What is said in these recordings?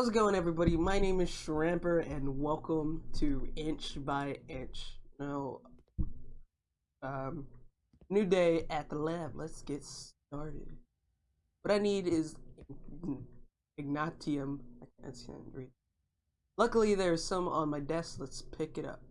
How's it going, everybody? My name is Shramper, and welcome to Inch by Inch. Now, um, new day at the lab. Let's get started. What I need is Ignatium. I can't read. Luckily, there's some on my desk. Let's pick it up.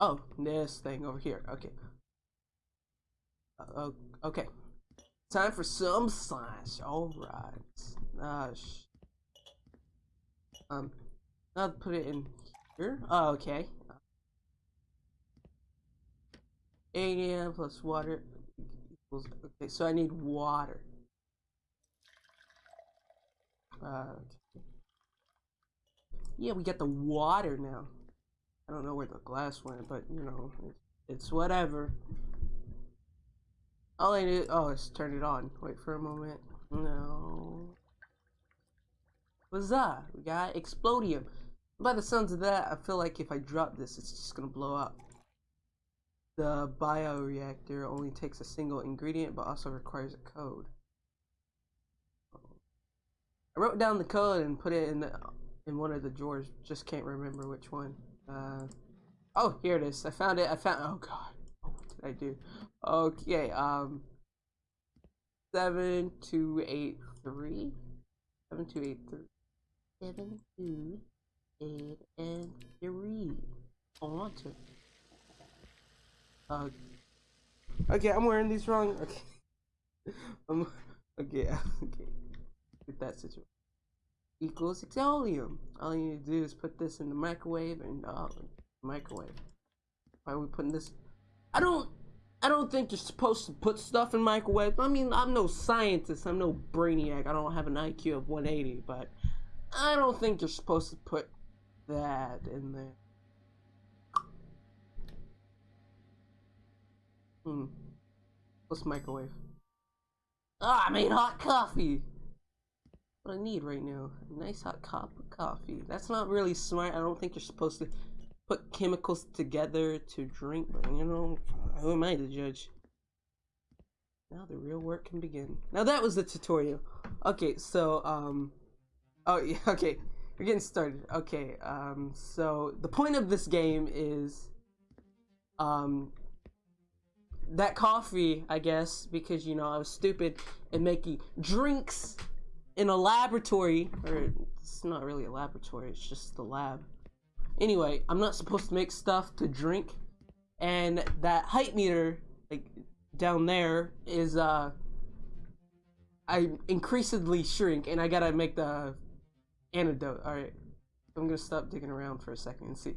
Oh, this thing over here. Okay. Uh, okay. Time for some science. All right. Uh, um, I'll put it in here. Oh, okay. Area plus water equals. Okay, so I need water. Uh, okay. Yeah, we got the water now. I don't know where the glass went, but you know, it's, it's whatever. All I need. Oh, let's turn it on. Wait for a moment. No. That? We got explodium. By the sounds of that, I feel like if I drop this, it's just gonna blow up. The bioreactor only takes a single ingredient, but also requires a code. I wrote down the code and put it in the in one of the drawers. Just can't remember which one. Uh, oh, here it is. I found it. I found. Oh God. Oh, what did I do? Okay. Um. Seven two eight three. Seven two eight three seven, two, eight, and three. On to. Uh, okay, I'm wearing these wrong. Okay. I'm, okay, okay. Get that situation. Equals exolium. All you need to do is put this in the microwave and uh, microwave. Why are we putting this? I don't. I don't think you're supposed to put stuff in microwave. I mean, I'm no scientist. I'm no brainiac. I don't have an IQ of 180, but I don't think you're supposed to put that in there. Hmm. Let's microwave. Ah, I made hot coffee! What I need right now. A nice hot cup of coffee. That's not really smart. I don't think you're supposed to put chemicals together to drink, but you know, who am I to judge? Now the real work can begin. Now that was the tutorial. Okay, so, um... Oh, yeah, okay. We're getting started. Okay, um, so the point of this game is, um, that coffee, I guess, because, you know, I was stupid and making drinks in a laboratory, or it's not really a laboratory, it's just the lab. Anyway, I'm not supposed to make stuff to drink, and that height meter, like, down there is, uh, I increasingly shrink, and I gotta make the Antidote. Alright. I'm gonna stop digging around for a second and see.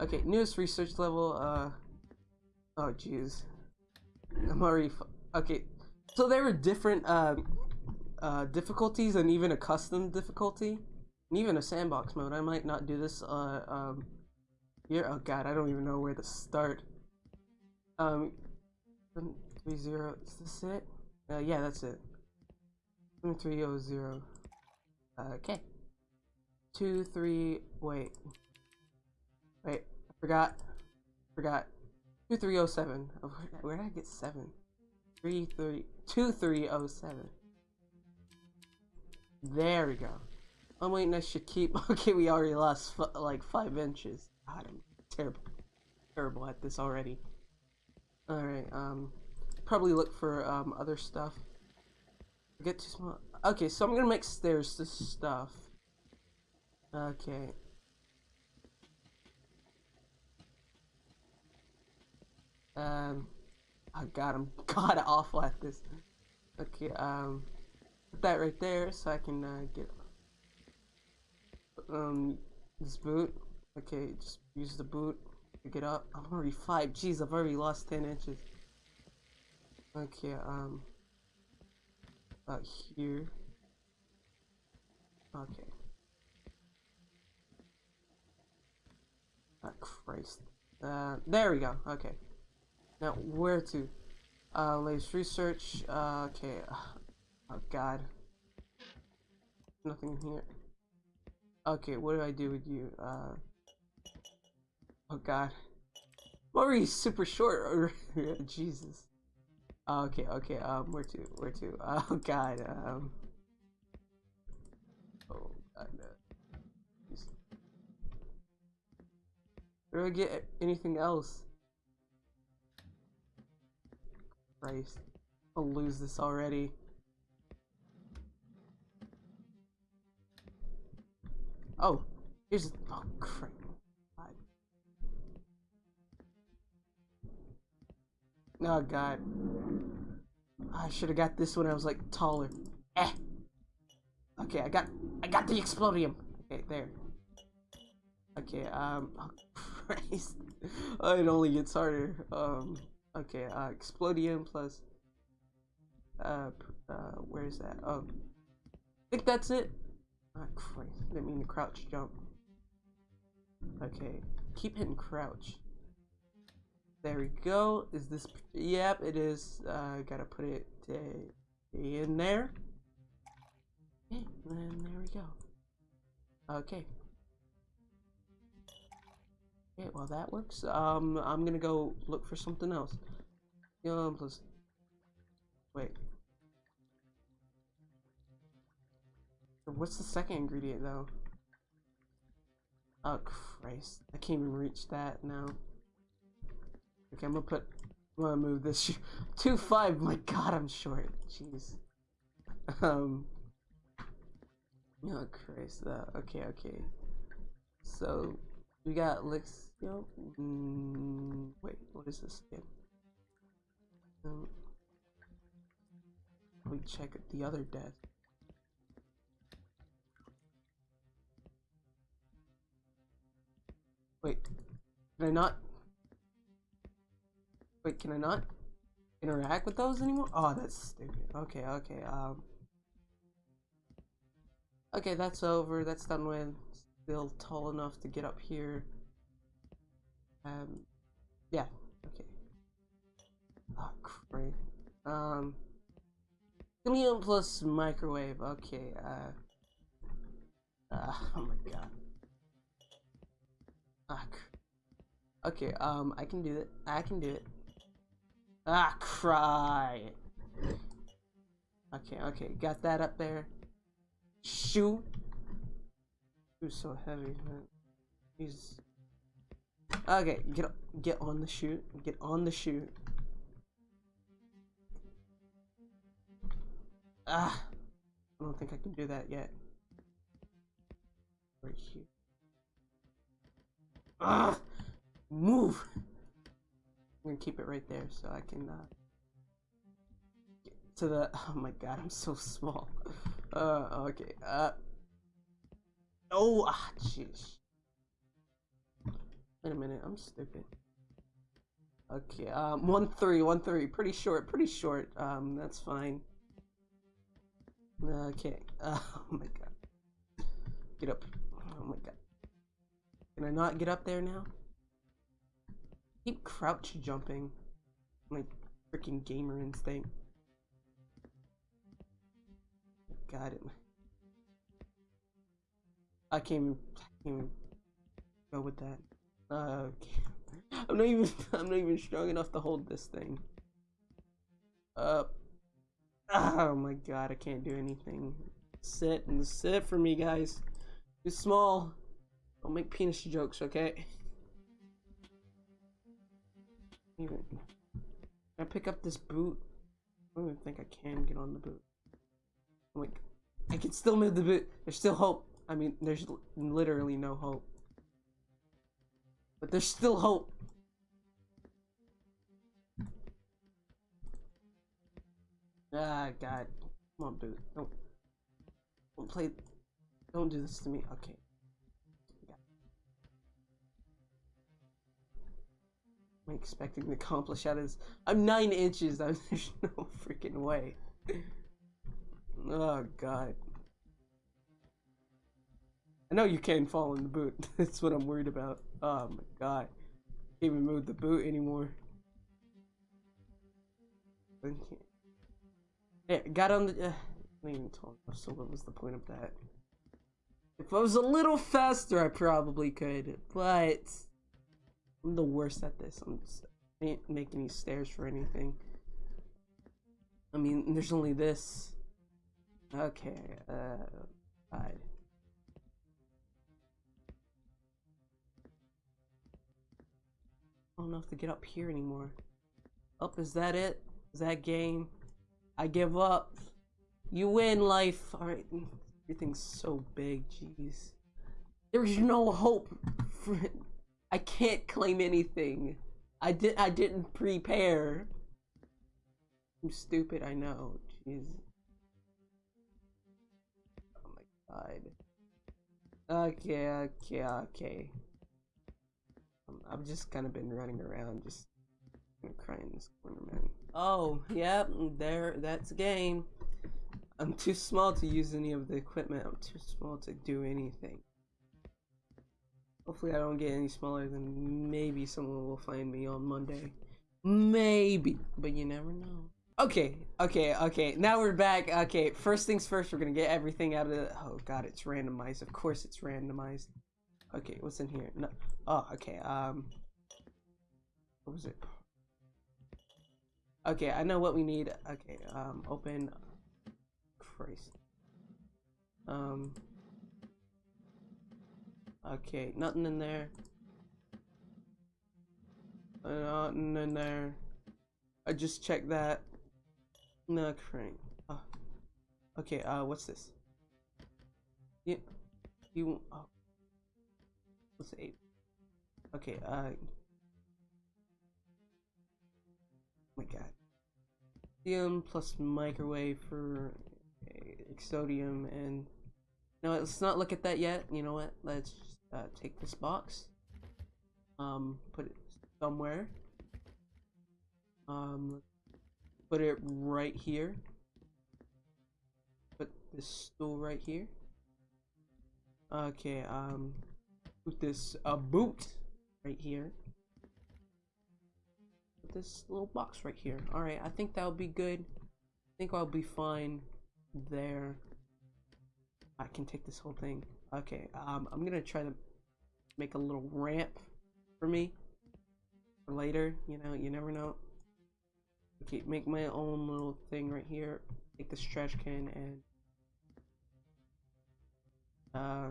Okay, newest research level, uh... Oh, jeez. I'm already... okay, so there were different, uh, uh, difficulties and even a custom difficulty. And even a sandbox mode. I might not do this, uh, um... Here? Oh god, I don't even know where to start. Um... 30, is this it? Uh, yeah, that's it. 300. Uh, okay two, three, wait. Wait, I forgot. Forgot. 2307. Oh, where did I get 7? 2307. There we go. I'm waiting, I should keep. Okay, we already lost like 5 inches. God, I'm terrible. Terrible at this already. Alright, um. Probably look for um, other stuff. Get too small. Okay, so I'm gonna make stairs to stuff. Okay. Um, I got him. God awful at this. Okay, um, put that right there so I can uh, get um this boot. Okay, just use the boot to get up. I'm already five. Jeez, I've already lost ten inches. Okay, um, about here. Okay. Oh, Christ. Uh, there we go. Okay. Now, where to? Uh, latest research. Uh, okay. Oh, God. Nothing here. Okay, what do I do with you? Uh. Oh, God. Maury super short. Jesus. okay, okay. Um, where to? Where to? Oh, God. Um. Where do I get anything else? Christ. I'll lose this already. Oh, here's oh crap. Oh god. I should have got this when I was like taller. Eh. Okay, I got I got the explodium. Okay, there. Okay, um oh Christ. Oh, it only gets harder. Um okay, uh explodium plus uh uh where's that? Oh. I think that's it. Ah, Christ. Didn't mean to crouch jump. Okay. Keep hitting crouch. There we go. Is this... Yep, it is. Uh, gotta put it in there. Okay, and there we go. Okay. Okay, well that works. Um, I'm gonna go look for something else. Um, plus... Wait. What's the second ingredient though? Oh Christ, I can't even reach that now. Okay, I'm gonna put, I'm gonna move this two five. My God, I'm short. Jeez. Um. Oh Christ. Uh, okay, okay. So we got Lixio. Mm, wait, what is this again? Um, me check the other death. Wait, can I not? Wait, can I not interact with those anymore? Oh, that's stupid. Okay, okay, um. Okay, that's over. That's done with. Still tall enough to get up here. Um, yeah, okay. Oh, great. Um, Chameleon plus microwave. Okay, uh. Uh, oh my god. Ah, okay, um, I can do it. I can do it. Ah, cry. Okay, okay, got that up there. Shoot. Who's so heavy, man? He's okay. Get get on the shoot. Get on the shoot. Ah, I don't think I can do that yet. Right here. Ah, move. I'm gonna keep it right there so I can uh, get to the. Oh my god, I'm so small. Uh, okay. Uh. Oh, ah, jeez. Wait a minute, I'm stupid. Okay, um, one three, one three, pretty short, pretty short. Um, that's fine. Okay. Uh, oh my god. Get up. Oh my god. Can I not get up there now? Keep crouch jumping. My freaking gamer instinct. Got it. I can't even, I can't even go with that. I'm not even I'm not even strong enough to hold this thing. Uh Oh my god, I can't do anything. Sit and sit for me guys. Too small. Don't make penis jokes, okay? Even can I pick up this boot? I don't even think I can get on the boot. Like, I can still move the boot. There's still hope. I mean, there's literally no hope. But there's still hope. Ah, God. Come on, boot. Don't, don't play. Don't do this to me. Okay. am I expecting to accomplish out of I'm nine inches. There's no freaking way. Oh god. I know you can't fall in the boot. That's what I'm worried about. Oh my god. Can't even move the boot anymore. Yeah, got on the. Uh, I even tall enough, so what was the point of that? If I was a little faster, I probably could, but I'm the worst at this. I'm just I can't make any stairs for anything. I mean, there's only this. Okay, uh, fine. Don't know if to get up here anymore. Up, is that it? Is that game? I give up. You win, life. Alright. Everything's so big, jeez. There's no hope. For... I can't claim anything. I did. I didn't prepare. I'm stupid. I know. Jeez. Oh my god. Okay. Okay. Okay. Um, I've just kind of been running around, just crying in this corner, man. Oh, yep. There. That's game. I'm too small to use any of the equipment. I'm too small to do anything. Hopefully I don't get any smaller than maybe someone will find me on Monday. Maybe, but you never know. Okay, okay, okay, now we're back. Okay, first things first, we're gonna get everything out of the- Oh god, it's randomized. Of course it's randomized. Okay, what's in here? No. Oh, okay, um... What was it? Okay, I know what we need. Okay, um, open... Christ. Um... Okay, nothing in there. Nothing in there. I just checked that. No crank. Oh. Okay, uh, what's this? Yeah, you. Oh. What's eight? Okay, uh. My god. Lithium plus microwave for Exodium and. No, let's not look at that yet. You know what? Let's uh, take this box. Um, put it somewhere. Um, put it right here. Put this stool right here. Okay, um, put this uh, boot right here. This little box right here. Alright, I think that'll be good. I think I'll be fine there. I can take this whole thing. Okay, um, I'm gonna try to make a little ramp for me for later. You know, you never know. Okay, make my own little thing right here. Take this trash can and uh.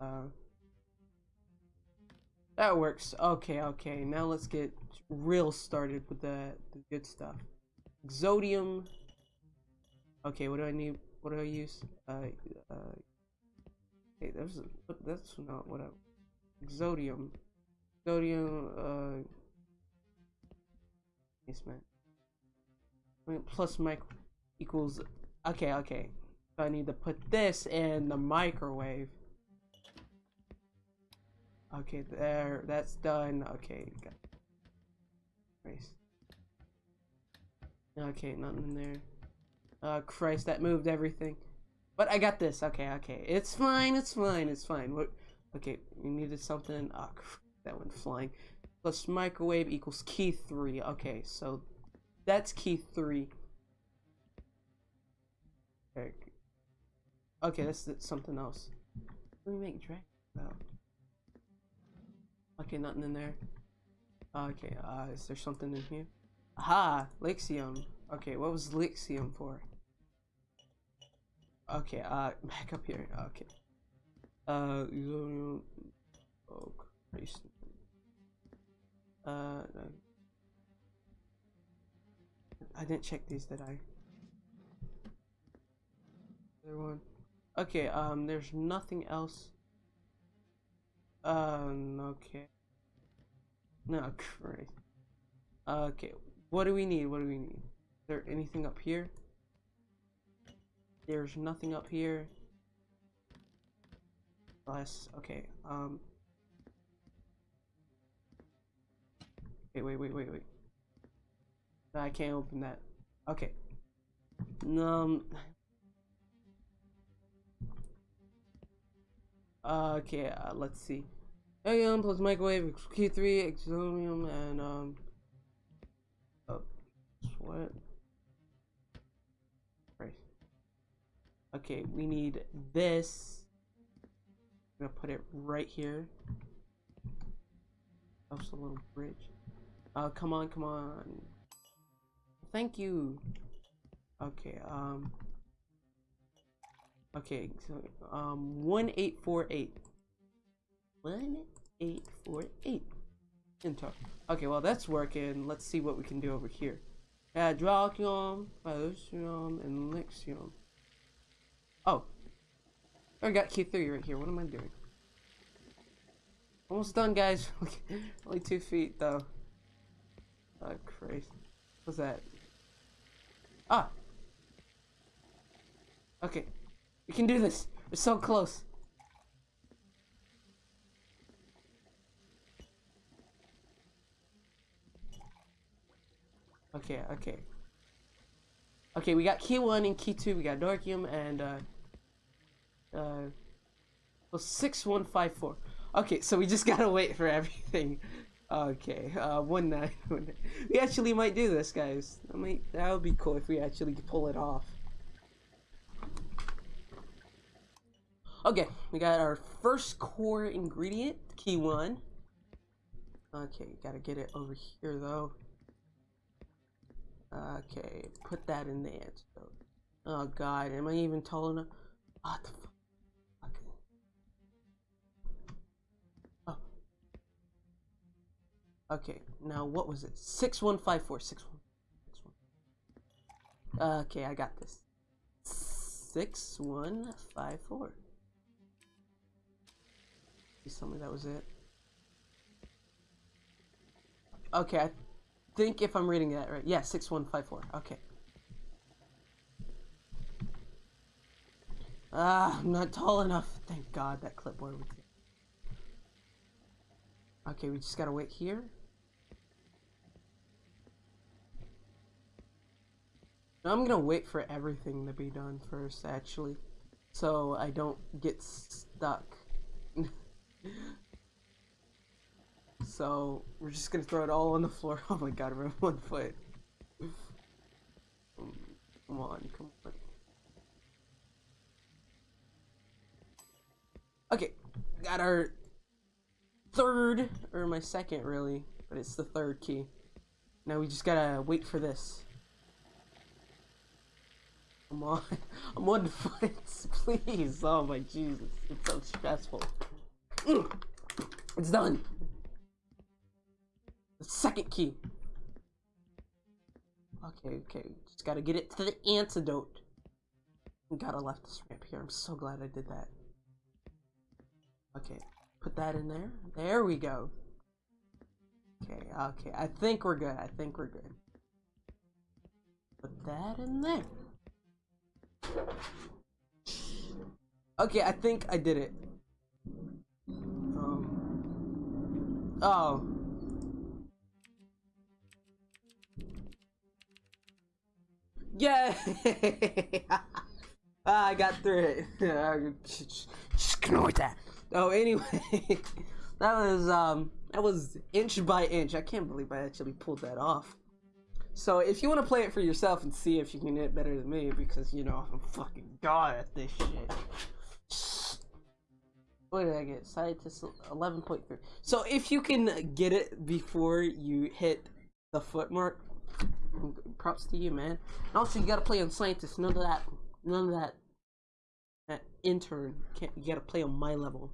Uh. That works. Okay, okay. Now let's get real started with the, the good stuff. Exodium. Okay, what do I need? What do I use? Uh, uh, hey, a, that's not what I. Exodium. Exodium. Uh. Yes, man. I mean, plus mic equals. Okay, okay. So I need to put this in the microwave. Okay, there. That's done. Okay. Got Christ. Okay, nothing in there. Uh, Christ, that moved everything. But I got this. Okay, okay. It's fine, it's fine, it's fine. What? Okay, we needed something. Oh, that went flying. Plus microwave equals key 3. Okay, so that's key 3. Okay, okay that's, that's something else. Let me make drag. Oh. Okay, nothing in there. Okay, uh, is there something in here? Aha! Lixium. Okay, what was Lixium for? Okay, uh, back up here. Okay. Uh, oh. Uh, I didn't check these, did I? Other one. Okay, um, there's nothing else. Um, okay. No, great. Okay, what do we need? What do we need? Is there anything up here? There's nothing up here. Less. Okay. Um. Okay. Wait. Wait. Wait. Wait. I can't open that. Okay. Um. Uh, okay. Uh, let's see. Helium plus microwave Q3 exonium and um. Oh, what? Right. Okay, we need this. I'm gonna put it right here. That's a little bridge. Uh, come on, come on. Thank you. Okay, um. Okay, so um one eight four eight. One eight four eight. Enter. Okay, well that's working. Let's see what we can do over here. Drakion, Phylicium, and Lixium. Oh. I got key three right here. What am I doing? Almost done, guys. Only two feet, though. Oh, Christ. What's that? Ah! Okay. We can do this. We're so close. Okay, okay. Okay, we got key one and key two. We got Darkium and uh uh well six one five four. Okay, so we just gotta wait for everything. Okay, uh one nine. We actually might do this, guys. That might that would be cool if we actually pull it off. Okay, we got our first core ingredient, key one. Okay, gotta get it over here though. Okay, put that in the antidote. Oh god, am I even tall enough? What the fuck? Oh. Okay, now what was it? 6154. 6154. Okay, I got this. 6154. Please tell me that was it. Okay, I think if I'm reading that right. Yeah, 6154. Okay. Ah, I'm not tall enough. Thank God that clipboard was Okay, we just gotta wait here. I'm gonna wait for everything to be done first, actually. So I don't get stuck. So we're just gonna throw it all on the floor. Oh my god, we're on one foot. Come on, come on. Okay, got our third, or my second really, but it's the third key. Now we just gotta wait for this. Come on, I'm one foot, please. Oh my Jesus, it's so stressful. It's done. The second key. Okay, okay. Just gotta get it to the antidote. Gotta left this ramp here. I'm so glad I did that. Okay, put that in there. There we go. Okay, okay. I think we're good. I think we're good. Put that in there. Okay, I think I did it. Oh. Yeah. ah, I got through it. Just ignore that. Oh, anyway, that was um, that was inch by inch. I can't believe I actually pulled that off. So if you want to play it for yourself and see if you can hit better than me, because you know I'm fucking god at this shit what did I get? Scientist 11.3. So if you can get it before you hit the foot mark, props to you, man. And also, you gotta play on Scientist. None of that, none of that, that intern. Can't, you gotta play on my level,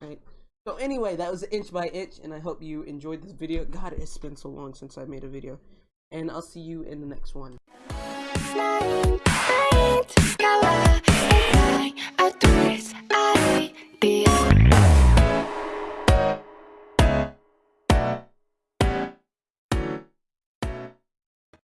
right? So anyway, that was Inch by Inch, and I hope you enjoyed this video. God, it's been so long since I made a video. And I'll see you in the next one.